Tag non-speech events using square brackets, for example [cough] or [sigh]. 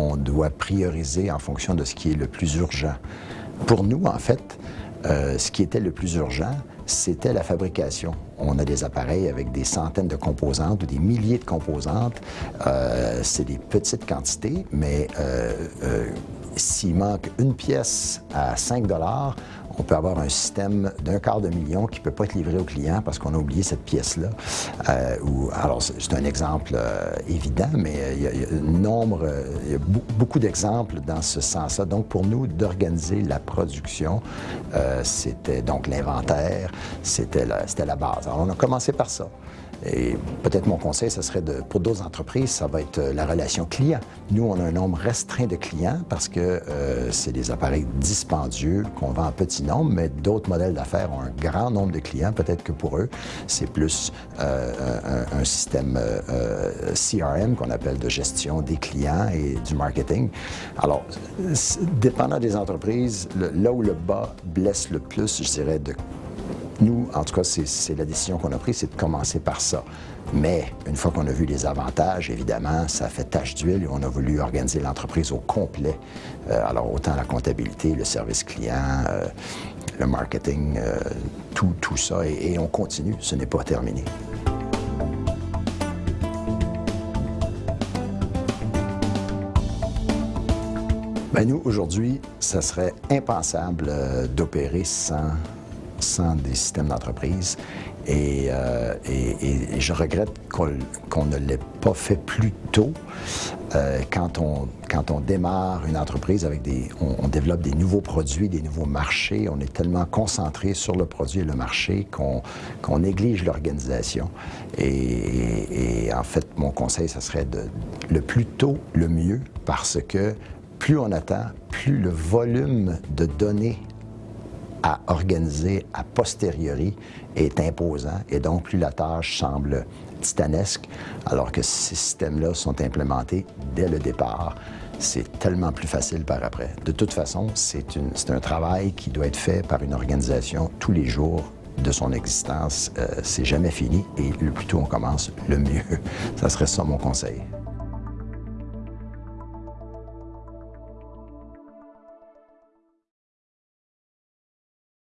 on doit prioriser en fonction de ce qui est le plus urgent. Pour nous, en fait, euh, ce qui était le plus urgent, c'était la fabrication. On a des appareils avec des centaines de composantes ou des milliers de composantes. Euh, c'est des petites quantités, mais euh, s'il manque une pièce à 5 on peut avoir un système d'un quart de million qui ne peut pas être livré au client parce qu'on a oublié cette pièce-là. Euh, alors, c'est un exemple euh, évident, mais euh, il y, a, beaucoup d'exemples dans ce sens-là. Donc, pour nous, d'organiser la production, c'était donc l'inventaire, c'était la, la base. Alors, on a commencé par ça. Et peut-être mon conseil, ce serait de, pour d'autres entreprises, ça va être euh, la relation client. Nous, on a un nombre restreint de clients parce que euh, c'est des appareils dispendieux qu'on vend en petit nombre, mais d'autres modèles d'affaires ont un grand nombre de clients. Peut-être que pour eux, c'est plus euh, un, système CRM qu'on appelle de gestion des clients et du marketing. Alors, dépendant des entreprises, là où le bas blesse le plus, je dirais, de nous, en tout cas, c'est la décision qu'on a prise, c'est de commencer par ça. Mais une fois qu'on a vu les avantages, évidemment, ça fait tâche d'huile et on a voulu organiser l'entreprise au complet. Euh, alors, autant la comptabilité, le service client, euh, le marketing, euh, tout, tout, ça. Et, on continue, ce n'est pas terminé. Ben nous, aujourd'hui, ça serait impensable d'opérer sans des systèmes d'entreprise. Euh, et, et, je regrette qu'on ne l'ait pas fait plus tôt. Euh, quand, on, quand on démarre une entreprise avec des... On, développe des nouveaux produits, des nouveaux marchés, on est tellement concentré sur le produit et le marché qu'on néglige l'organisation. Et, et, en fait, mon conseil, ce serait de, le plus tôt, le mieux, parce que plus on attend, plus le volume de données à organiser a posteriori est imposant et donc plus la tâche semble titanesque, alors que ces systèmes-là sont implémentés dès le départ, c'est tellement plus facile par après. De toute façon, c'est un travail qui doit être fait par une organisation tous les jours de son existence. Euh, c'est jamais fini et le plus tôt on commence, le mieux. [laughs] Ça serait ça mon conseil.